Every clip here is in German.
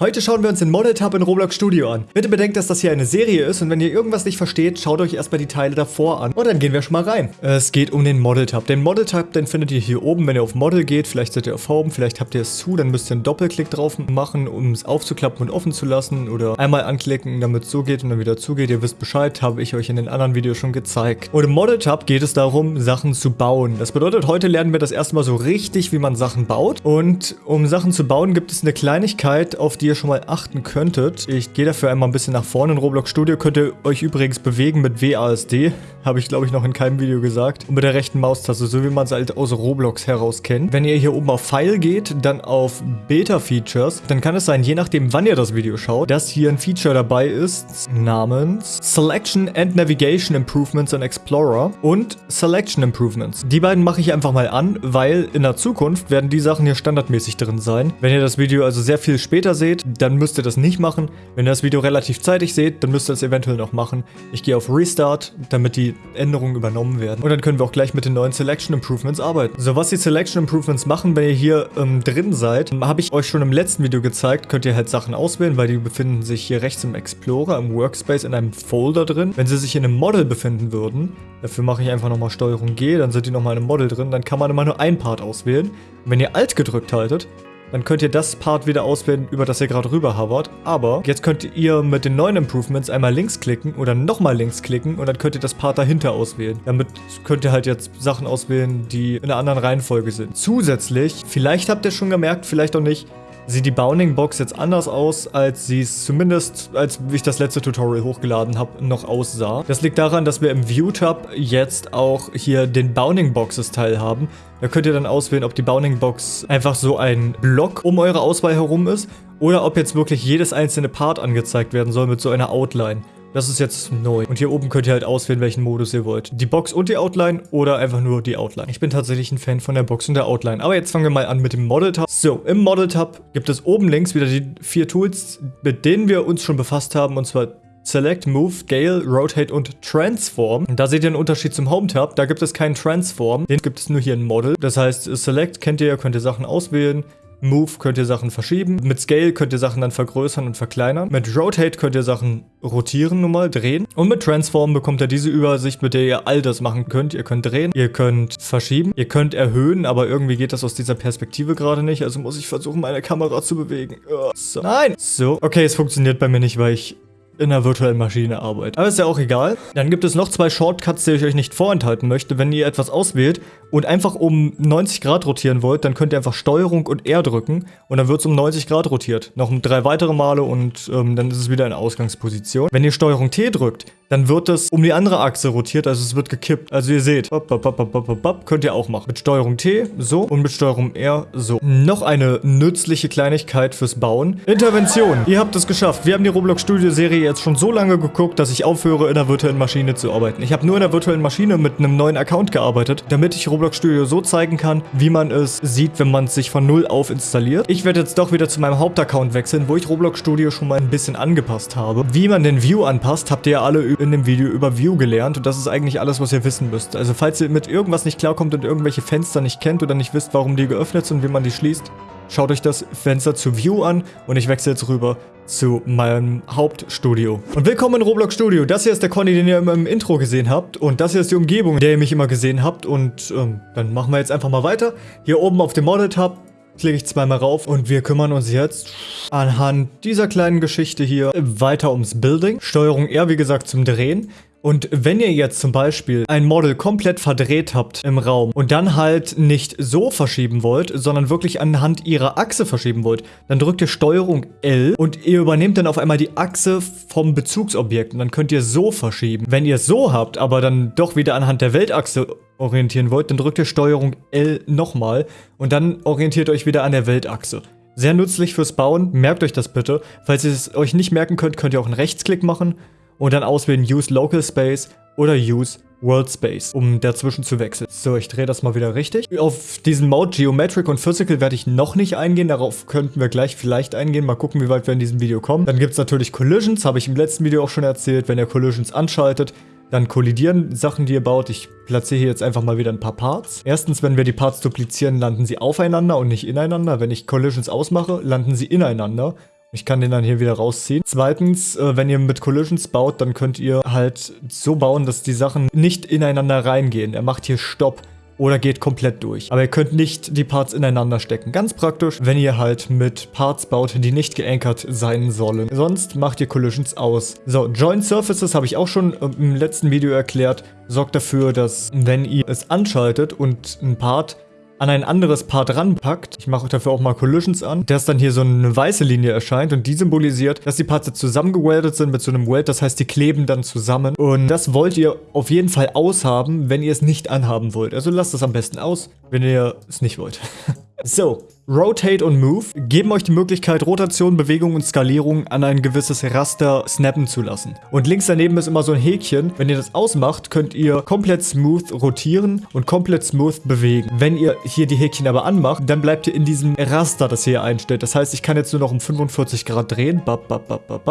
Heute schauen wir uns den Model Tab in Roblox Studio an. Bitte bedenkt, dass das hier eine Serie ist und wenn ihr irgendwas nicht versteht, schaut euch erstmal die Teile davor an. Und dann gehen wir schon mal rein. Es geht um den Model Tab. Den Model Tab, den findet ihr hier oben, wenn ihr auf Model geht. Vielleicht seid ihr auf Home, vielleicht habt ihr es zu, dann müsst ihr einen Doppelklick drauf machen, um es aufzuklappen und offen zu lassen. Oder einmal anklicken, damit es so geht und dann wieder zugeht. Ihr wisst Bescheid, habe ich euch in den anderen Videos schon gezeigt. Und im Model Tab geht es darum, Sachen zu bauen. Das bedeutet, heute lernen wir das erste Mal so richtig, wie man Sachen baut. Und um Sachen zu bauen, gibt es eine Kleinigkeit, auf die ihr schon mal achten könntet. Ich gehe dafür einmal ein bisschen nach vorne. In Roblox Studio könnt ihr euch übrigens bewegen mit WASD. Habe ich, glaube ich, noch in keinem Video gesagt. Und mit der rechten Maustaste, so wie man es halt aus Roblox heraus kennt. Wenn ihr hier oben auf File geht, dann auf Beta Features, dann kann es sein, je nachdem, wann ihr das Video schaut, dass hier ein Feature dabei ist, namens Selection and Navigation Improvements in Explorer und Selection Improvements. Die beiden mache ich einfach mal an, weil in der Zukunft werden die Sachen hier standardmäßig drin sein. Wenn ihr das Video also sehr viel später seht, dann müsst ihr das nicht machen. Wenn ihr das Video relativ zeitig seht, dann müsst ihr das eventuell noch machen. Ich gehe auf Restart, damit die Änderungen übernommen werden. Und dann können wir auch gleich mit den neuen Selection Improvements arbeiten. So, was die Selection Improvements machen, wenn ihr hier ähm, drin seid, habe ich euch schon im letzten Video gezeigt, könnt ihr halt Sachen auswählen, weil die befinden sich hier rechts im Explorer, im Workspace, in einem Folder drin. Wenn sie sich in einem Model befinden würden, dafür mache ich einfach nochmal Steuerung G, dann sind die nochmal in einem Model drin, dann kann man immer nur ein Part auswählen. Und wenn ihr Alt gedrückt haltet, dann könnt ihr das Part wieder auswählen, über das ihr gerade rüber hovert. Aber jetzt könnt ihr mit den neuen Improvements einmal links klicken oder nochmal links klicken und dann könnt ihr das Part dahinter auswählen. Damit könnt ihr halt jetzt Sachen auswählen, die in einer anderen Reihenfolge sind. Zusätzlich, vielleicht habt ihr schon gemerkt, vielleicht auch nicht, sieht die Bounding Box jetzt anders aus, als sie es zumindest, als ich das letzte Tutorial hochgeladen habe, noch aussah. Das liegt daran, dass wir im View-Tab jetzt auch hier den Bounding Boxes Teil haben. Da könnt ihr dann auswählen, ob die Bounding Box einfach so ein Block um eure Auswahl herum ist oder ob jetzt wirklich jedes einzelne Part angezeigt werden soll mit so einer Outline. Das ist jetzt neu. Und hier oben könnt ihr halt auswählen, welchen Modus ihr wollt. Die Box und die Outline oder einfach nur die Outline. Ich bin tatsächlich ein Fan von der Box und der Outline. Aber jetzt fangen wir mal an mit dem Model-Tab. So, im Model-Tab gibt es oben links wieder die vier Tools, mit denen wir uns schon befasst haben. Und zwar Select, Move, Scale, Rotate und Transform. Und da seht ihr einen Unterschied zum Home-Tab. Da gibt es keinen Transform. Den gibt es nur hier in Model. Das heißt, Select kennt ihr, könnt ihr Sachen auswählen. Move könnt ihr Sachen verschieben. Mit Scale könnt ihr Sachen dann vergrößern und verkleinern. Mit Rotate könnt ihr Sachen rotieren nun mal, drehen. Und mit Transform bekommt ihr diese Übersicht, mit der ihr all das machen könnt. Ihr könnt drehen, ihr könnt verschieben, ihr könnt erhöhen, aber irgendwie geht das aus dieser Perspektive gerade nicht. Also muss ich versuchen, meine Kamera zu bewegen. So. Nein! So. Okay, es funktioniert bei mir nicht, weil ich in einer virtuellen Maschine arbeite. Aber ist ja auch egal. Dann gibt es noch zwei Shortcuts, die ich euch nicht vorenthalten möchte. Wenn ihr etwas auswählt und einfach um 90 Grad rotieren wollt, dann könnt ihr einfach Steuerung und R drücken und dann wird es um 90 Grad rotiert. Noch drei weitere Male und ähm, dann ist es wieder in Ausgangsposition. Wenn ihr Steuerung T drückt, dann wird es um die andere Achse rotiert, also es wird gekippt. Also ihr seht, bop, bop, bop, könnt ihr auch machen. Mit Steuerung T so und mit Steuerung R so. Noch eine nützliche Kleinigkeit fürs Bauen. Intervention. Ihr habt es geschafft. Wir haben die Roblox Studio Serie jetzt schon so lange geguckt, dass ich aufhöre, in der virtuellen Maschine zu arbeiten. Ich habe nur in der virtuellen Maschine mit einem neuen Account gearbeitet, damit ich Roblox Studio so zeigen kann, wie man es sieht, wenn man es sich von null auf installiert. Ich werde jetzt doch wieder zu meinem Hauptaccount wechseln, wo ich Roblox Studio schon mal ein bisschen angepasst habe. Wie man den View anpasst, habt ihr ja alle in dem Video über View gelernt und das ist eigentlich alles, was ihr wissen müsst. Also falls ihr mit irgendwas nicht klarkommt und irgendwelche Fenster nicht kennt oder nicht wisst, warum die geöffnet sind und wie man die schließt, Schaut euch das Fenster zu View an und ich wechsle jetzt rüber zu meinem Hauptstudio. Und willkommen in Roblox Studio. Das hier ist der Conny, den ihr immer im Intro gesehen habt. Und das hier ist die Umgebung, in der ihr mich immer gesehen habt. Und ähm, dann machen wir jetzt einfach mal weiter. Hier oben auf dem Model-Tab klicke ich zweimal rauf und wir kümmern uns jetzt anhand dieser kleinen Geschichte hier weiter ums Building. Steuerung R, wie gesagt, zum Drehen. Und wenn ihr jetzt zum Beispiel ein Model komplett verdreht habt im Raum und dann halt nicht so verschieben wollt, sondern wirklich anhand ihrer Achse verschieben wollt, dann drückt ihr Steuerung L und ihr übernehmt dann auf einmal die Achse vom Bezugsobjekt und dann könnt ihr so verschieben. Wenn ihr es so habt, aber dann doch wieder anhand der Weltachse orientieren wollt, dann drückt ihr Steuerung L nochmal und dann orientiert euch wieder an der Weltachse. Sehr nützlich fürs Bauen, merkt euch das bitte. Falls ihr es euch nicht merken könnt, könnt ihr auch einen Rechtsklick machen und dann auswählen Use Local Space oder Use World Space, um dazwischen zu wechseln. So, ich drehe das mal wieder richtig. Auf diesen Mode Geometric und Physical werde ich noch nicht eingehen. Darauf könnten wir gleich vielleicht eingehen. Mal gucken, wie weit wir in diesem Video kommen. Dann gibt es natürlich Collisions, habe ich im letzten Video auch schon erzählt. Wenn ihr Collisions anschaltet, dann kollidieren Sachen, die ihr baut. Ich platziere hier jetzt einfach mal wieder ein paar Parts. Erstens, wenn wir die Parts duplizieren, landen sie aufeinander und nicht ineinander. Wenn ich Collisions ausmache, landen sie ineinander. Ich kann den dann hier wieder rausziehen. Zweitens, äh, wenn ihr mit Collisions baut, dann könnt ihr halt so bauen, dass die Sachen nicht ineinander reingehen. Er macht hier Stopp oder geht komplett durch. Aber ihr könnt nicht die Parts ineinander stecken. Ganz praktisch, wenn ihr halt mit Parts baut, die nicht geankert sein sollen. Sonst macht ihr Collisions aus. So, Joint Surfaces habe ich auch schon äh, im letzten Video erklärt. Sorgt dafür, dass wenn ihr es anschaltet und ein Part an ein anderes Part ranpackt, ich mache dafür auch mal Collisions an, dass dann hier so eine weiße Linie erscheint und die symbolisiert, dass die Parts zusammengeweldet sind mit so einem Weld, das heißt, die kleben dann zusammen und das wollt ihr auf jeden Fall aushaben, wenn ihr es nicht anhaben wollt. Also lasst es am besten aus, wenn ihr es nicht wollt. so, Rotate und Move geben euch die Möglichkeit, Rotation, Bewegung und Skalierung an ein gewisses Raster snappen zu lassen. Und links daneben ist immer so ein Häkchen. Wenn ihr das ausmacht, könnt ihr komplett smooth rotieren und komplett smooth bewegen. Wenn ihr hier die Häkchen aber anmacht, dann bleibt ihr in diesem Raster, das ihr hier einstellt. Das heißt, ich kann jetzt nur noch um 45 Grad drehen.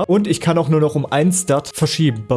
Und ich kann auch nur noch um 1 Stat verschieben.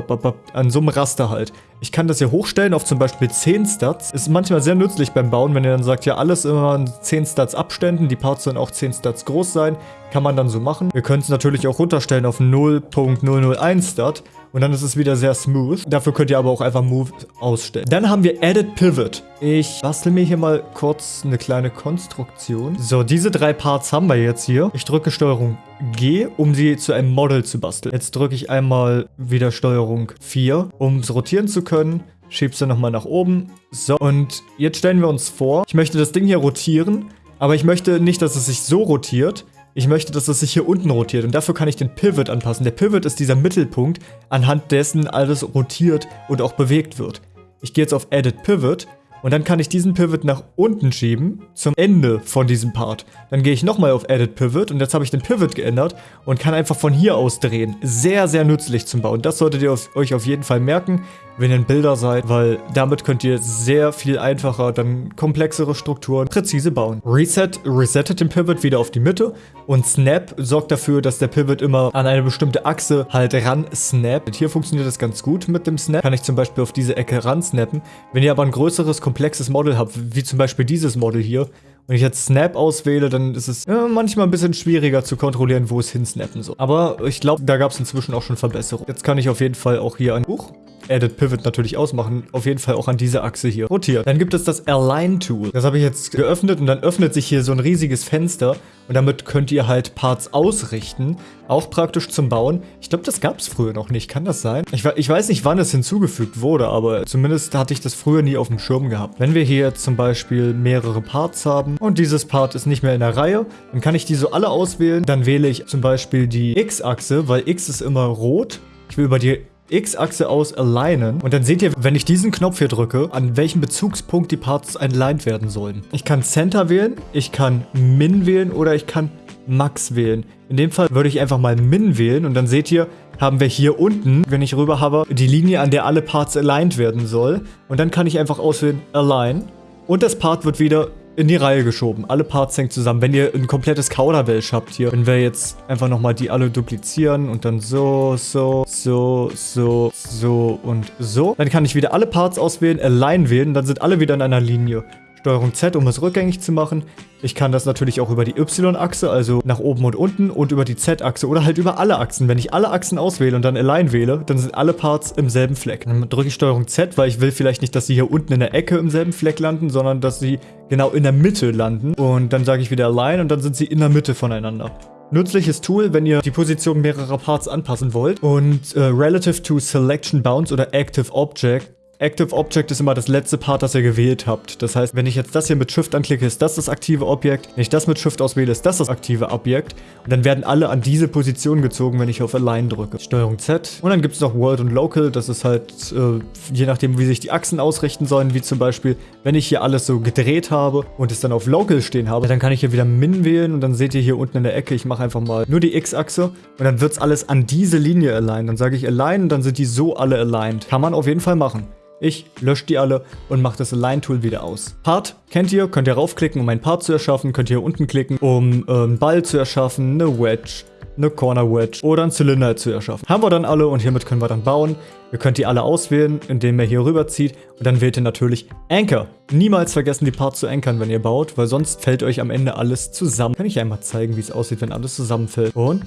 An so einem Raster halt. Ich kann das hier hochstellen auf zum Beispiel 10 Stats. Ist manchmal sehr nützlich beim Bauen, wenn ihr dann sagt, ja alles immer in 10 Stats Abständen. Die Parts sollen auch 10 Stats groß sein. Kann man dann so machen. Wir können es natürlich auch runterstellen auf 0.001 Stat. Und dann ist es wieder sehr smooth. Dafür könnt ihr aber auch einfach Move ausstellen. Dann haben wir Edit Pivot. Ich bastel mir hier mal kurz eine kleine Konstruktion. So, diese drei Parts haben wir jetzt hier. Ich drücke Steuerung G, um sie zu einem Model zu basteln. Jetzt drücke ich einmal wieder Steuerung 4, um es rotieren zu können. Schiebst du nochmal nach oben. So, und jetzt stellen wir uns vor, ich möchte das Ding hier rotieren, aber ich möchte nicht, dass es sich so rotiert, ich möchte, dass es sich hier unten rotiert und dafür kann ich den Pivot anpassen. Der Pivot ist dieser Mittelpunkt, anhand dessen alles rotiert und auch bewegt wird. Ich gehe jetzt auf Edit Pivot und dann kann ich diesen Pivot nach unten schieben, zum Ende von diesem Part. Dann gehe ich nochmal auf Edit Pivot und jetzt habe ich den Pivot geändert und kann einfach von hier aus drehen. Sehr, sehr nützlich zum Bauen. Das solltet ihr auf, euch auf jeden Fall merken wenn ihr ein Bilder seid, weil damit könnt ihr sehr viel einfacher dann komplexere Strukturen präzise bauen. Reset resettet den Pivot wieder auf die Mitte und Snap sorgt dafür, dass der Pivot immer an eine bestimmte Achse halt ran snappt. Hier funktioniert das ganz gut mit dem Snap. Kann ich zum Beispiel auf diese Ecke ran snappen. Wenn ihr aber ein größeres, komplexes Model habt, wie zum Beispiel dieses Model hier, wenn ich jetzt Snap auswähle, dann ist es ja, manchmal ein bisschen schwieriger zu kontrollieren, wo es hinsnappen soll. Aber ich glaube, da gab es inzwischen auch schon Verbesserungen. Jetzt kann ich auf jeden Fall auch hier ein Buch Edit Pivot natürlich ausmachen, auf jeden Fall auch an dieser Achse hier rotieren. Dann gibt es das Align Tool. Das habe ich jetzt geöffnet und dann öffnet sich hier so ein riesiges Fenster und damit könnt ihr halt Parts ausrichten. Auch praktisch zum Bauen. Ich glaube, das gab es früher noch nicht. Kann das sein? Ich, ich, weiß nicht, wann es hinzugefügt wurde, aber zumindest hatte ich das früher nie auf dem Schirm gehabt. Wenn wir hier zum Beispiel mehrere Parts haben und dieses Part ist nicht mehr in der Reihe, dann kann ich die so alle auswählen. Dann wähle ich zum Beispiel die X-Achse, weil X ist immer rot. Ich will über die X-Achse aus alignen. Und dann seht ihr, wenn ich diesen Knopf hier drücke, an welchem Bezugspunkt die Parts aligned werden sollen. Ich kann Center wählen, ich kann Min wählen oder ich kann Max wählen. In dem Fall würde ich einfach mal Min wählen und dann seht ihr, haben wir hier unten, wenn ich rüber habe, die Linie, an der alle Parts aligned werden soll. Und dann kann ich einfach auswählen Align und das Part wird wieder in die Reihe geschoben. Alle Parts hängen zusammen. Wenn ihr ein komplettes Kauderwelsch habt hier, wenn wir jetzt einfach nochmal die alle duplizieren und dann so, so, so, so, so und so, dann kann ich wieder alle Parts auswählen, Align wählen, dann sind alle wieder in einer Linie. Steuerung Z, um es rückgängig zu machen. Ich kann das natürlich auch über die Y-Achse, also nach oben und unten und über die Z-Achse oder halt über alle Achsen. Wenn ich alle Achsen auswähle und dann Align wähle, dann sind alle Parts im selben Fleck. Dann drücke ich Steuerung Z, weil ich will vielleicht nicht, dass sie hier unten in der Ecke im selben Fleck landen, sondern dass sie genau in der Mitte landen. Und dann sage ich wieder Align und dann sind sie in der Mitte voneinander. Nützliches Tool, wenn ihr die Position mehrerer Parts anpassen wollt. Und äh, Relative to Selection Bounds oder Active Object Active Object ist immer das letzte Part, das ihr gewählt habt. Das heißt, wenn ich jetzt das hier mit Shift anklicke, ist das das aktive Objekt. Wenn ich das mit Shift auswähle, ist das das aktive Objekt. Und dann werden alle an diese Position gezogen, wenn ich auf Align drücke. Steuerung Z. Und dann gibt es noch World und Local. Das ist halt, äh, je nachdem, wie sich die Achsen ausrichten sollen. Wie zum Beispiel, wenn ich hier alles so gedreht habe und es dann auf Local stehen habe, dann kann ich hier wieder Min wählen. Und dann seht ihr hier unten in der Ecke, ich mache einfach mal nur die X-Achse. Und dann wird es alles an diese Linie aligned. Dann sage ich Align und dann sind die so alle aligned. Kann man auf jeden Fall machen. Ich lösche die alle und mache das Align-Tool wieder aus. Part kennt ihr, könnt ihr raufklicken, um einen Part zu erschaffen. Könnt ihr unten klicken, um äh, einen Ball zu erschaffen, eine Wedge, eine Corner Wedge oder einen Zylinder zu erschaffen. Haben wir dann alle und hiermit können wir dann bauen. Ihr könnt die alle auswählen, indem ihr hier rüberzieht und dann wählt ihr natürlich Anchor. Niemals vergessen, die Parts zu ankern, wenn ihr baut, weil sonst fällt euch am Ende alles zusammen. Kann ich einmal zeigen, wie es aussieht, wenn alles zusammenfällt. Und?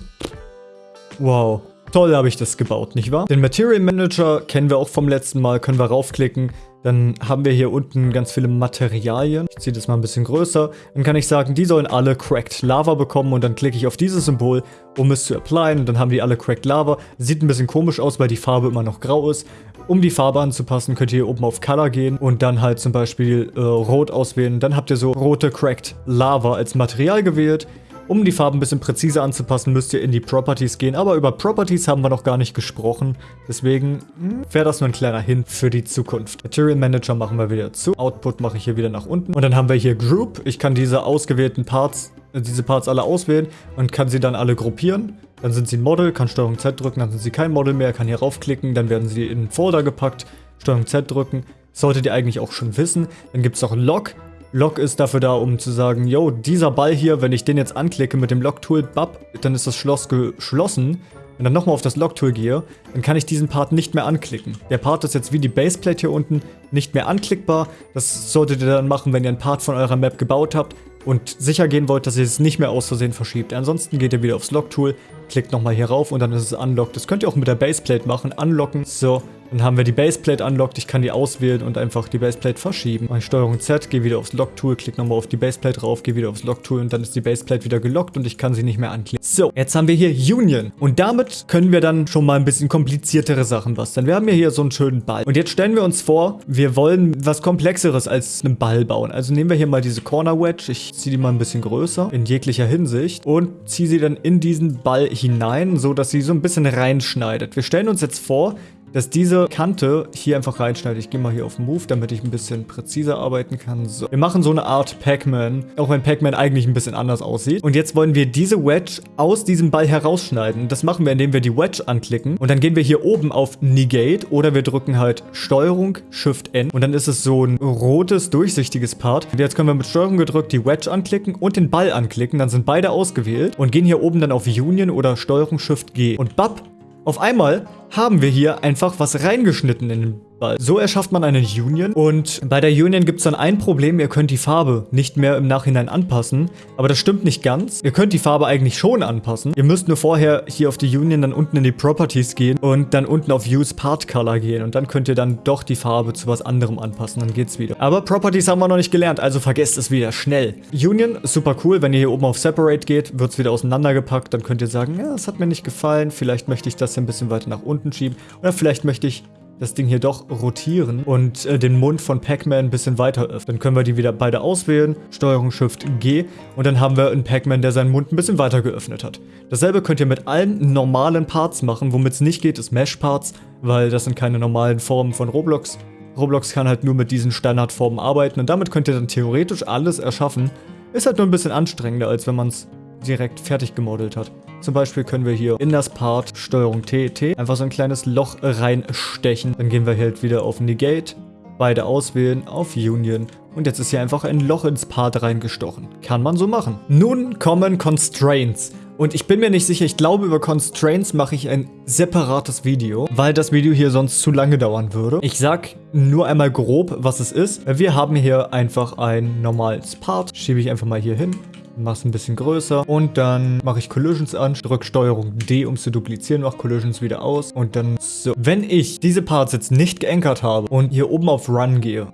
Wow. Toll habe ich das gebaut, nicht wahr? Den Material Manager kennen wir auch vom letzten Mal, können wir raufklicken. Dann haben wir hier unten ganz viele Materialien. Ich ziehe das mal ein bisschen größer. Dann kann ich sagen, die sollen alle Cracked Lava bekommen und dann klicke ich auf dieses Symbol, um es zu applyen. Und dann haben die alle Cracked Lava. Sieht ein bisschen komisch aus, weil die Farbe immer noch grau ist. Um die Farbe anzupassen, könnt ihr hier oben auf Color gehen und dann halt zum Beispiel äh, Rot auswählen. Dann habt ihr so rote Cracked Lava als Material gewählt. Um die Farben ein bisschen präziser anzupassen, müsst ihr in die Properties gehen. Aber über Properties haben wir noch gar nicht gesprochen. Deswegen hm, wäre das nur ein kleiner Hint für die Zukunft. Material Manager machen wir wieder zu. Output mache ich hier wieder nach unten. Und dann haben wir hier Group. Ich kann diese ausgewählten Parts, äh, diese Parts alle auswählen und kann sie dann alle gruppieren. Dann sind sie ein Model, kann Steuerung Z drücken, dann sind sie kein Model mehr, kann hier raufklicken, dann werden sie in einen Folder gepackt, Steuerung Z drücken. Solltet ihr eigentlich auch schon wissen. Dann gibt es noch Log. Lock ist dafür da, um zu sagen, yo, dieser Ball hier, wenn ich den jetzt anklicke mit dem Lock-Tool, bap, dann ist das Schloss geschlossen. Wenn dann nochmal auf das Lock-Tool gehe, dann kann ich diesen Part nicht mehr anklicken. Der Part ist jetzt wie die Baseplate hier unten nicht mehr anklickbar. Das solltet ihr dann machen, wenn ihr einen Part von eurer Map gebaut habt und sicher gehen wollt, dass ihr es nicht mehr aus Versehen verschiebt. Ansonsten geht ihr wieder aufs Lock-Tool, klickt nochmal hier rauf und dann ist es unlocked. Das könnt ihr auch mit der Baseplate machen, unlocken. So, dann haben wir die Baseplate unlocked. Ich kann die auswählen und einfach die Baseplate verschieben. Mache Steuerung Z, gehe wieder aufs Lock-Tool, klicke nochmal auf die Baseplate rauf, gehe wieder aufs Lock-Tool und dann ist die Baseplate wieder gelockt und ich kann sie nicht mehr anklicken. So, jetzt haben wir hier Union. Und damit können wir dann schon mal ein bisschen kompliziertere Sachen basteln. Wir haben ja hier so einen schönen Ball. Und jetzt stellen wir uns vor, wir wollen was Komplexeres als einen Ball bauen. Also nehmen wir hier mal diese Corner Wedge. Ich ziehe die mal ein bisschen größer in jeglicher Hinsicht und ziehe sie dann in diesen Ball hinein, so dass sie so ein bisschen reinschneidet. Wir stellen uns jetzt vor, dass diese Kante hier einfach reinschneidet. Ich gehe mal hier auf Move, damit ich ein bisschen präziser arbeiten kann. So. Wir machen so eine Art Pac-Man, auch wenn Pac-Man eigentlich ein bisschen anders aussieht. Und jetzt wollen wir diese Wedge aus diesem Ball herausschneiden. Das machen wir, indem wir die Wedge anklicken. Und dann gehen wir hier oben auf Negate oder wir drücken halt Steuerung, Shift N. Und dann ist es so ein rotes, durchsichtiges Part. Und jetzt können wir mit Steuerung gedrückt die Wedge anklicken und den Ball anklicken. Dann sind beide ausgewählt und gehen hier oben dann auf Union oder Steuerung, Shift G. Und bap, auf einmal haben wir hier einfach was reingeschnitten in den Ball. So erschafft man eine Union und bei der Union gibt es dann ein Problem, ihr könnt die Farbe nicht mehr im Nachhinein anpassen, aber das stimmt nicht ganz. Ihr könnt die Farbe eigentlich schon anpassen. Ihr müsst nur vorher hier auf die Union dann unten in die Properties gehen und dann unten auf Use Part Color gehen und dann könnt ihr dann doch die Farbe zu was anderem anpassen, dann geht's wieder. Aber Properties haben wir noch nicht gelernt, also vergesst es wieder schnell. Union, super cool, wenn ihr hier oben auf Separate geht, wird es wieder auseinandergepackt, dann könnt ihr sagen, ja, das hat mir nicht gefallen, vielleicht möchte ich das hier ein bisschen weiter nach unten schieben oder vielleicht möchte ich das Ding hier doch rotieren und äh, den Mund von Pac-Man ein bisschen weiter öffnen. Dann können wir die wieder beide auswählen, Steuerung Shift G und dann haben wir einen Pac-Man, der seinen Mund ein bisschen weiter geöffnet hat. Dasselbe könnt ihr mit allen normalen Parts machen, womit es nicht geht, ist Mesh-Parts, weil das sind keine normalen Formen von Roblox. Roblox kann halt nur mit diesen Standardformen arbeiten und damit könnt ihr dann theoretisch alles erschaffen. Ist halt nur ein bisschen anstrengender, als wenn man es direkt fertig gemodelt hat. Zum Beispiel können wir hier in das Part Steuerung T, T einfach so ein kleines Loch reinstechen. Dann gehen wir halt wieder auf Negate, beide auswählen, auf Union und jetzt ist hier einfach ein Loch ins Part reingestochen. Kann man so machen. Nun kommen Constraints. Und ich bin mir nicht sicher, ich glaube über Constraints mache ich ein separates Video, weil das Video hier sonst zu lange dauern würde. Ich sag nur einmal grob, was es ist. Wir haben hier einfach ein normales Part. Schiebe ich einfach mal hier hin mach's ein bisschen größer und dann mache ich Collisions an, drücke Steuerung D, um zu duplizieren, mache Collisions wieder aus und dann so. Wenn ich diese Parts jetzt nicht geankert habe und hier oben auf Run gehe,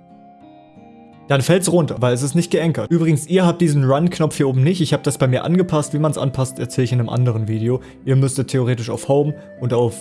dann fällt es runter, weil es ist nicht geankert. Übrigens, ihr habt diesen Run-Knopf hier oben nicht. Ich habe das bei mir angepasst. Wie man es anpasst, erzähle ich in einem anderen Video. Ihr müsstet theoretisch auf Home und auf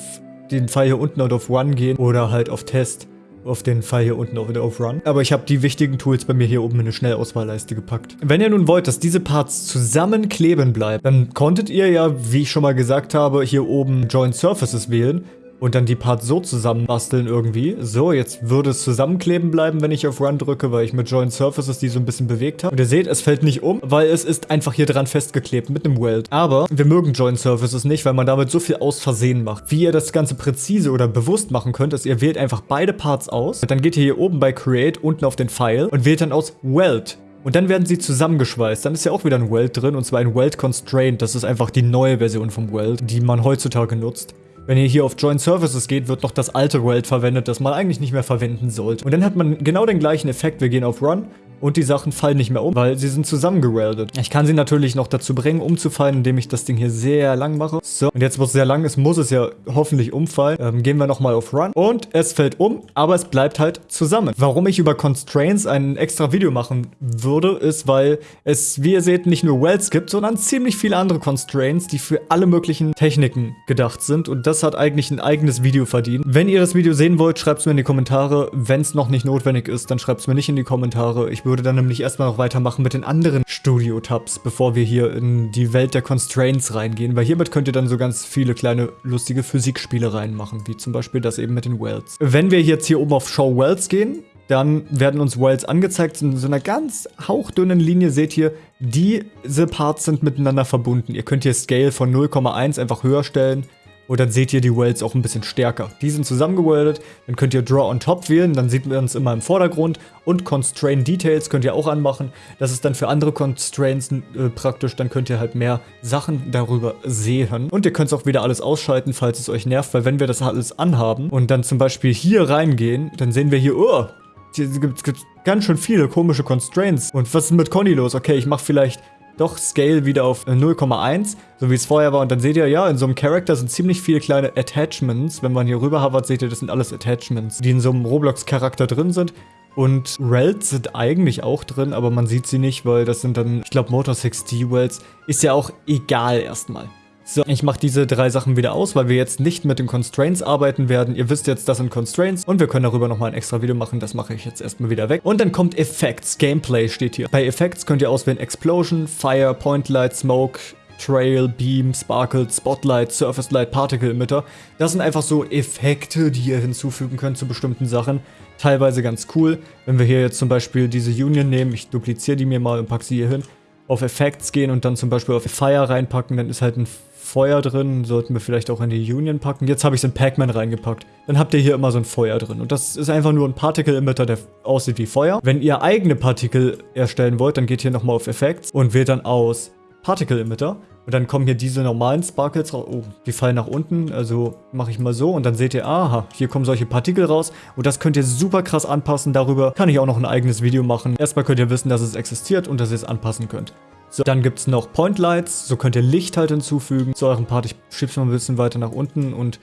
den Pfeil hier unten und auf Run gehen oder halt auf Test auf den Fall hier unten auch wieder auf Run. Aber ich habe die wichtigen Tools bei mir hier oben in eine Schnellauswahlleiste gepackt. Wenn ihr nun wollt, dass diese Parts zusammenkleben bleiben, dann konntet ihr ja, wie ich schon mal gesagt habe, hier oben Join Surfaces wählen und dann die Parts so zusammenbasteln irgendwie. So, jetzt würde es zusammenkleben bleiben, wenn ich auf Run drücke, weil ich mit Join Surfaces die so ein bisschen bewegt habe. Und ihr seht, es fällt nicht um, weil es ist einfach hier dran festgeklebt mit einem Weld. Aber wir mögen Join Surfaces nicht, weil man damit so viel aus Versehen macht. Wie ihr das Ganze präzise oder bewusst machen könnt, ist, ihr wählt einfach beide Parts aus. Dann geht ihr hier oben bei Create unten auf den Pfeil und wählt dann aus Weld Und dann werden sie zusammengeschweißt. Dann ist ja auch wieder ein Weld drin, und zwar ein Weld Constraint. Das ist einfach die neue Version vom Weld, die man heutzutage nutzt. Wenn ihr hier auf Join Services geht, wird noch das alte Weld verwendet, das man eigentlich nicht mehr verwenden sollte. Und dann hat man genau den gleichen Effekt. Wir gehen auf Run und die Sachen fallen nicht mehr um, weil sie sind zusammengereldet. Ich kann sie natürlich noch dazu bringen, umzufallen, indem ich das Ding hier sehr lang mache. So, und jetzt, wo es sehr lang ist, muss es ja hoffentlich umfallen. Ähm, gehen wir nochmal auf Run und es fällt um, aber es bleibt halt zusammen. Warum ich über Constraints ein extra Video machen würde, ist, weil es, wie ihr seht, nicht nur Wells gibt, sondern ziemlich viele andere Constraints, die für alle möglichen Techniken gedacht sind und das hat eigentlich ein eigenes Video verdient. Wenn ihr das Video sehen wollt, schreibt es mir in die Kommentare. Wenn es noch nicht notwendig ist, dann schreibt es mir nicht in die Kommentare. Ich würde dann nämlich erstmal noch weitermachen mit den anderen Studio-Tabs, bevor wir hier in die Welt der Constraints reingehen, weil hiermit könnt ihr dann so ganz viele kleine lustige Physikspiele reinmachen, wie zum Beispiel das eben mit den Wells. Wenn wir jetzt hier oben auf Show Wells gehen, dann werden uns Wells angezeigt in so einer ganz hauchdünnen Linie. Seht ihr, diese Parts sind miteinander verbunden. Ihr könnt hier Scale von 0,1 einfach höher stellen und dann seht ihr die Wells auch ein bisschen stärker. Die sind zusammengeweldet, dann könnt ihr Draw on Top wählen, dann sieht man es immer im Vordergrund. Und Constrain Details könnt ihr auch anmachen. Das ist dann für andere Constraints äh, praktisch, dann könnt ihr halt mehr Sachen darüber sehen. Und ihr könnt es auch wieder alles ausschalten, falls es euch nervt, weil wenn wir das alles anhaben und dann zum Beispiel hier reingehen, dann sehen wir hier, oh, hier gibt es ganz schön viele komische Constraints. Und was ist mit Conny los? Okay, ich mache vielleicht doch Scale wieder auf 0,1, äh, so wie es vorher war. Und dann seht ihr, ja, in so einem Charakter sind ziemlich viele kleine Attachments. Wenn man hier rüber hovert, seht ihr, das sind alles Attachments, die in so einem Roblox-Charakter drin sind. Und Rels sind eigentlich auch drin, aber man sieht sie nicht, weil das sind dann, ich glaube, Motor 6D Wells. Ist ja auch egal erstmal. So, ich mache diese drei Sachen wieder aus, weil wir jetzt nicht mit den Constraints arbeiten werden. Ihr wisst jetzt, das sind Constraints und wir können darüber nochmal ein extra Video machen. Das mache ich jetzt erstmal wieder weg. Und dann kommt Effects. Gameplay steht hier. Bei Effects könnt ihr auswählen Explosion, Fire, Point Light, Smoke, Trail, Beam, Sparkle, Spotlight, Surface Light, Particle Emitter. Das sind einfach so Effekte, die ihr hinzufügen könnt zu bestimmten Sachen. Teilweise ganz cool. Wenn wir hier jetzt zum Beispiel diese Union nehmen, ich dupliziere die mir mal und packe sie hier hin, auf Effects gehen und dann zum Beispiel auf Fire reinpacken, dann ist halt ein Feuer drin, sollten wir vielleicht auch in die Union packen. Jetzt habe ich es in Pac-Man reingepackt. Dann habt ihr hier immer so ein Feuer drin. Und das ist einfach nur ein Particle-Emitter, der aussieht wie Feuer. Wenn ihr eigene Partikel erstellen wollt, dann geht hier nochmal auf Effects und wählt dann aus Particle-Emitter. Und dann kommen hier diese normalen Sparkles raus. Oh, die fallen nach unten. Also mache ich mal so. Und dann seht ihr, aha, hier kommen solche Partikel raus. Und das könnt ihr super krass anpassen. Darüber kann ich auch noch ein eigenes Video machen. Erstmal könnt ihr wissen, dass es existiert und dass ihr es anpassen könnt. So, dann gibt es noch Point Lights, so könnt ihr Licht halt hinzufügen zu eurem Part. Ich schieb's mal ein bisschen weiter nach unten und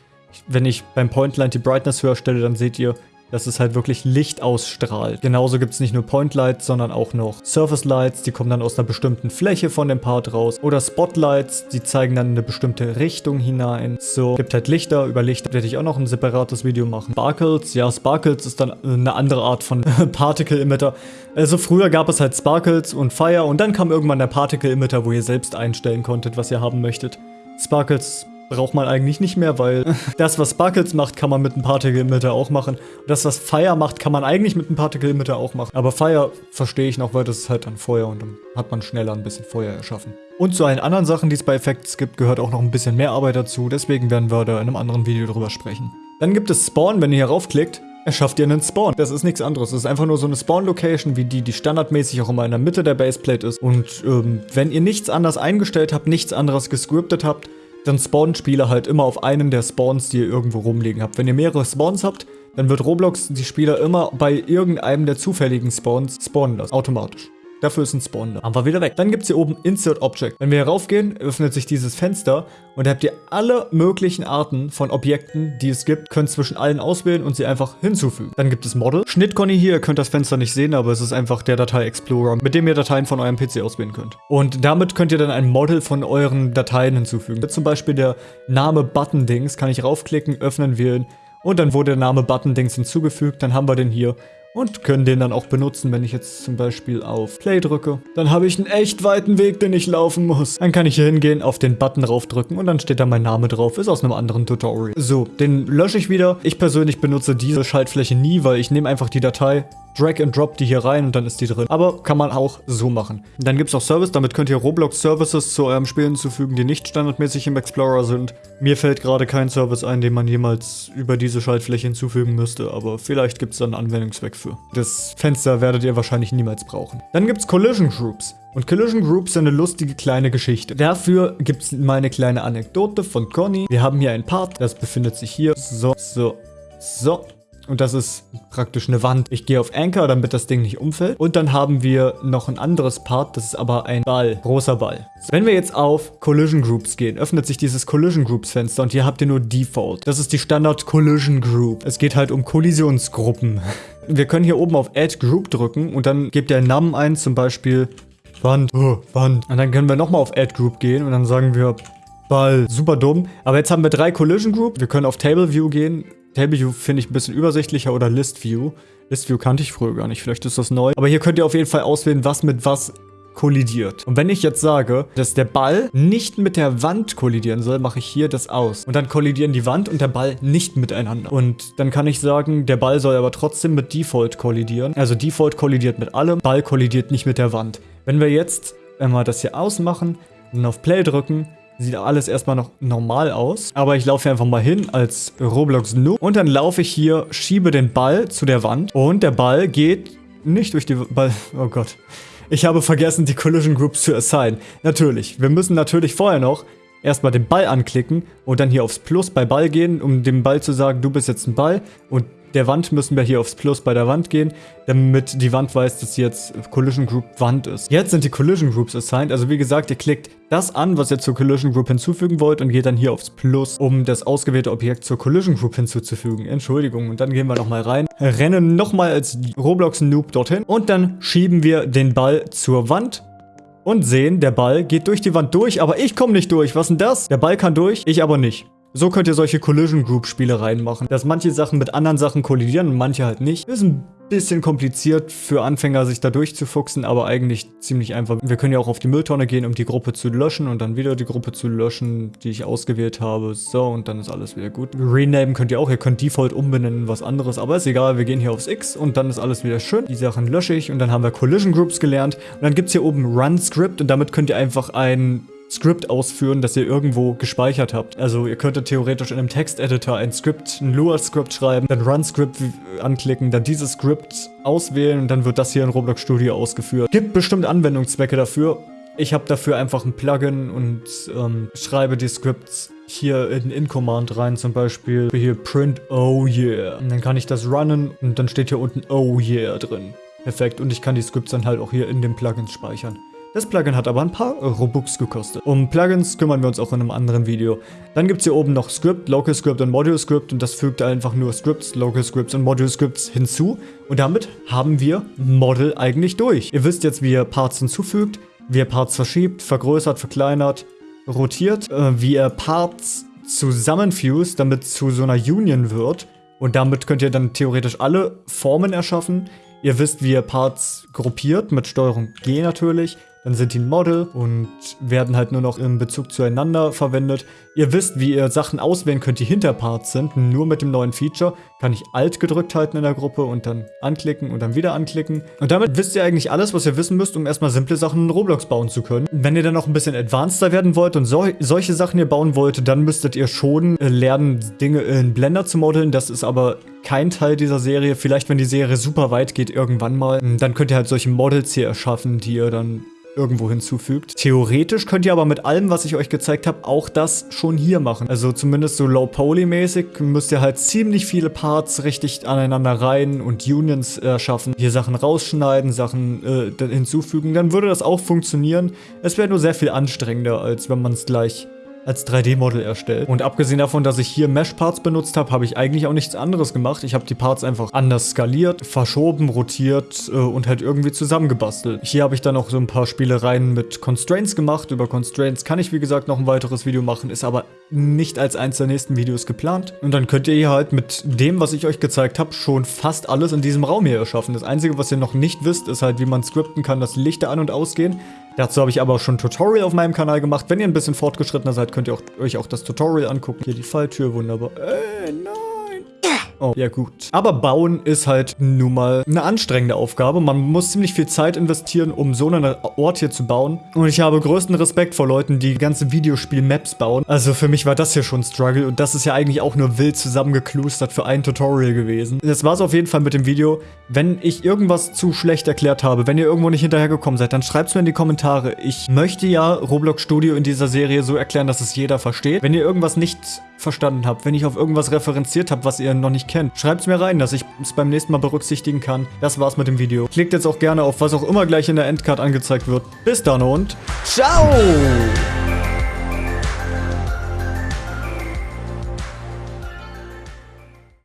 wenn ich beim Point Light die Brightness höher stelle, dann seht ihr, dass es halt wirklich Licht ausstrahlt. Genauso gibt es nicht nur Point Lights, sondern auch noch Surface Lights, die kommen dann aus einer bestimmten Fläche von dem Part raus. Oder Spotlights, die zeigen dann eine bestimmte Richtung hinein. So, gibt halt Lichter, über Lichter werde ich auch noch ein separates Video machen. Sparkles, ja, Sparkles ist dann eine andere Art von Particle Emitter. Also früher gab es halt Sparkles und Fire und dann kam irgendwann der Particle Emitter, wo ihr selbst einstellen konntet, was ihr haben möchtet. Sparkles braucht man eigentlich nicht mehr, weil das, was Sparkles macht, kann man mit einem Particle Emitter auch machen. Und das, was Fire macht, kann man eigentlich mit einem Particle Emitter auch machen. Aber Fire verstehe ich noch, weil das ist halt dann Feuer und dann hat man schneller ein bisschen Feuer erschaffen. Und zu allen anderen Sachen, die es bei Effects gibt, gehört auch noch ein bisschen mehr Arbeit dazu. Deswegen werden wir da in einem anderen Video drüber sprechen. Dann gibt es Spawn, wenn ihr hier raufklickt erschafft ihr einen Spawn. Das ist nichts anderes. Das ist einfach nur so eine Spawn-Location, wie die, die standardmäßig auch immer in der Mitte der Baseplate ist. Und ähm, wenn ihr nichts anders eingestellt habt, nichts anderes gescriptet habt, dann spawnen Spieler halt immer auf einen der Spawns, die ihr irgendwo rumliegen habt. Wenn ihr mehrere Spawns habt, dann wird Roblox die Spieler immer bei irgendeinem der zufälligen Spawns spawnen lassen, automatisch. Dafür ist ein Spawn da. Haben wir wieder weg. Dann gibt es hier oben Insert Object. Wenn wir hier raufgehen, öffnet sich dieses Fenster und da habt ihr alle möglichen Arten von Objekten, die es gibt, könnt zwischen allen auswählen und sie einfach hinzufügen. Dann gibt es Model. Schnittconny hier, ihr könnt das Fenster nicht sehen, aber es ist einfach der Datei Explorer, mit dem ihr Dateien von eurem PC auswählen könnt. Und damit könnt ihr dann ein Model von euren Dateien hinzufügen. Zum Beispiel der Name Button-Dings, kann ich raufklicken, öffnen, wählen und dann wurde der Name Button-Dings hinzugefügt, dann haben wir den hier und können den dann auch benutzen, wenn ich jetzt zum Beispiel auf Play drücke. Dann habe ich einen echt weiten Weg, den ich laufen muss. Dann kann ich hier hingehen, auf den Button raufdrücken und dann steht da mein Name drauf. Ist aus einem anderen Tutorial. So, den lösche ich wieder. Ich persönlich benutze diese Schaltfläche nie, weil ich nehme einfach die Datei, drag and drop die hier rein und dann ist die drin. Aber kann man auch so machen. Dann gibt es auch Service, damit könnt ihr Roblox Services zu eurem Spiel hinzufügen, die nicht standardmäßig im Explorer sind. Mir fällt gerade kein Service ein, den man jemals über diese Schaltfläche hinzufügen müsste, aber vielleicht gibt es da einen Anwendungszweck für. Das Fenster werdet ihr wahrscheinlich niemals brauchen. Dann gibt es Collision Groups. Und Collision Groups sind eine lustige kleine Geschichte. Dafür gibt es mal eine kleine Anekdote von Conny. Wir haben hier ein Part, das befindet sich hier. So, so, so. Und das ist praktisch eine Wand. Ich gehe auf Anchor, damit das Ding nicht umfällt. Und dann haben wir noch ein anderes Part, das ist aber ein Ball, großer Ball. Wenn wir jetzt auf Collision Groups gehen, öffnet sich dieses Collision Groups Fenster und hier habt ihr nur Default. Das ist die Standard Collision Group. Es geht halt um Kollisionsgruppen. Wir können hier oben auf Add Group drücken und dann gebt ihr einen Namen ein, zum Beispiel Wand, oh, Wand. Und dann können wir nochmal auf Add Group gehen und dann sagen wir Ball. Super dumm. Aber jetzt haben wir drei Collision Group. Wir können auf Table View gehen. Table View finde ich ein bisschen übersichtlicher oder List View. List View kannte ich früher gar nicht, vielleicht ist das neu. Aber hier könnt ihr auf jeden Fall auswählen, was mit was kollidiert. Und wenn ich jetzt sage, dass der Ball nicht mit der Wand kollidieren soll, mache ich hier das aus. Und dann kollidieren die Wand und der Ball nicht miteinander. Und dann kann ich sagen, der Ball soll aber trotzdem mit Default kollidieren. Also Default kollidiert mit allem, Ball kollidiert nicht mit der Wand. Wenn wir jetzt einmal das hier ausmachen und auf Play drücken, Sieht alles erstmal noch normal aus. Aber ich laufe einfach mal hin als Roblox Noob. Und dann laufe ich hier, schiebe den Ball zu der Wand. Und der Ball geht nicht durch die Ball... Oh Gott. Ich habe vergessen, die Collision Groups zu assignen. Natürlich. Wir müssen natürlich vorher noch erstmal den Ball anklicken und dann hier aufs Plus bei Ball gehen, um dem Ball zu sagen, du bist jetzt ein Ball. Und der Wand müssen wir hier aufs Plus bei der Wand gehen, damit die Wand weiß, dass jetzt Collision Group Wand ist. Jetzt sind die Collision Groups assigned, also wie gesagt, ihr klickt das an, was ihr zur Collision Group hinzufügen wollt und geht dann hier aufs Plus, um das ausgewählte Objekt zur Collision Group hinzuzufügen. Entschuldigung, und dann gehen wir nochmal rein, rennen nochmal als Roblox Noob dorthin und dann schieben wir den Ball zur Wand und sehen, der Ball geht durch die Wand durch, aber ich komme nicht durch. Was denn das? Der Ball kann durch, ich aber nicht. So könnt ihr solche Collision Group Spiele reinmachen, dass manche Sachen mit anderen Sachen kollidieren und manche halt nicht. Ist ein bisschen kompliziert für Anfänger, sich da durchzufuchsen, aber eigentlich ziemlich einfach. Wir können ja auch auf die Mülltonne gehen, um die Gruppe zu löschen und dann wieder die Gruppe zu löschen, die ich ausgewählt habe. So, und dann ist alles wieder gut. Renamen könnt ihr auch. Ihr könnt Default umbenennen was anderes, aber ist egal. Wir gehen hier aufs X und dann ist alles wieder schön. Die Sachen lösche ich und dann haben wir Collision Groups gelernt. Und dann gibt es hier oben Run Script und damit könnt ihr einfach ein Skript ausführen, das ihr irgendwo gespeichert habt. Also ihr könntet theoretisch in einem Texteditor ein Skript, ein Lua-Skript schreiben, dann Run-Script anklicken, dann dieses Skript auswählen und dann wird das hier in Roblox Studio ausgeführt. Gibt bestimmt Anwendungszwecke dafür. Ich habe dafür einfach ein Plugin und ähm, schreibe die Scripts hier in In-Command rein, zum Beispiel hier print oh yeah. Und dann kann ich das runnen und dann steht hier unten oh yeah drin. Perfekt. Und ich kann die Scripts dann halt auch hier in den Plugins speichern. Das Plugin hat aber ein paar Robux gekostet. Um Plugins kümmern wir uns auch in einem anderen Video. Dann gibt es hier oben noch Script, Local Script und Module Script und das fügt einfach nur Scripts, Local Scripts und Module Scripts hinzu. Und damit haben wir Model eigentlich durch. Ihr wisst jetzt, wie ihr Parts hinzufügt, wie ihr Parts verschiebt, vergrößert, verkleinert, rotiert, äh, wie ihr Parts zusammenfused, damit zu so einer Union wird. Und damit könnt ihr dann theoretisch alle Formen erschaffen. Ihr wisst, wie ihr Parts gruppiert, mit Steuerung G natürlich. Dann sind die ein Model und werden halt nur noch im Bezug zueinander verwendet. Ihr wisst, wie ihr Sachen auswählen könnt, die Hinterparts sind. Nur mit dem neuen Feature kann ich Alt gedrückt halten in der Gruppe und dann anklicken und dann wieder anklicken. Und damit wisst ihr eigentlich alles, was ihr wissen müsst, um erstmal simple Sachen in Roblox bauen zu können. Wenn ihr dann noch ein bisschen advanceder werden wollt und so, solche Sachen hier bauen wollt, dann müsstet ihr schon äh, lernen, Dinge in Blender zu modeln. Das ist aber kein Teil dieser Serie. Vielleicht, wenn die Serie super weit geht, irgendwann mal. Dann könnt ihr halt solche Models hier erschaffen, die ihr dann irgendwo hinzufügt. Theoretisch könnt ihr aber mit allem, was ich euch gezeigt habe, auch das schon hier machen. Also zumindest so Low-Poly-mäßig müsst ihr halt ziemlich viele Parts richtig aneinander rein und Unions erschaffen. Hier Sachen rausschneiden, Sachen äh, hinzufügen. Dann würde das auch funktionieren. Es wäre nur sehr viel anstrengender, als wenn man es gleich als 3D-Model erstellt. Und abgesehen davon, dass ich hier Mesh-Parts benutzt habe, habe ich eigentlich auch nichts anderes gemacht. Ich habe die Parts einfach anders skaliert, verschoben, rotiert äh, und halt irgendwie zusammengebastelt. Hier habe ich dann auch so ein paar Spielereien mit Constraints gemacht. Über Constraints kann ich, wie gesagt, noch ein weiteres Video machen, ist aber nicht als eins der nächsten Videos geplant. Und dann könnt ihr hier halt mit dem, was ich euch gezeigt habe, schon fast alles in diesem Raum hier erschaffen. Das Einzige, was ihr noch nicht wisst, ist halt, wie man skripten kann, dass Lichter an- und ausgehen. Dazu habe ich aber auch schon ein Tutorial auf meinem Kanal gemacht. Wenn ihr ein bisschen fortgeschrittener seid, könnt ihr auch, euch auch das Tutorial angucken. Hier die Falltür, wunderbar. Äh, nein. Oh, ja gut. Aber bauen ist halt nun mal eine anstrengende Aufgabe. Man muss ziemlich viel Zeit investieren, um so einen Ort hier zu bauen. Und ich habe größten Respekt vor Leuten, die ganze Videospiel-Maps bauen. Also für mich war das hier schon ein Struggle und das ist ja eigentlich auch nur wild zusammengeklustert für ein Tutorial gewesen. Das war es auf jeden Fall mit dem Video. Wenn ich irgendwas zu schlecht erklärt habe, wenn ihr irgendwo nicht hinterhergekommen seid, dann schreibt es mir in die Kommentare. Ich möchte ja Roblox Studio in dieser Serie so erklären, dass es jeder versteht. Wenn ihr irgendwas nicht verstanden habt, wenn ich auf irgendwas referenziert habe, was ihr noch nicht kennt, schreibt es mir rein, dass ich es beim nächsten Mal berücksichtigen kann. Das war's mit dem Video. Klickt jetzt auch gerne auf was auch immer gleich in der Endcard angezeigt wird. Bis dann und ciao!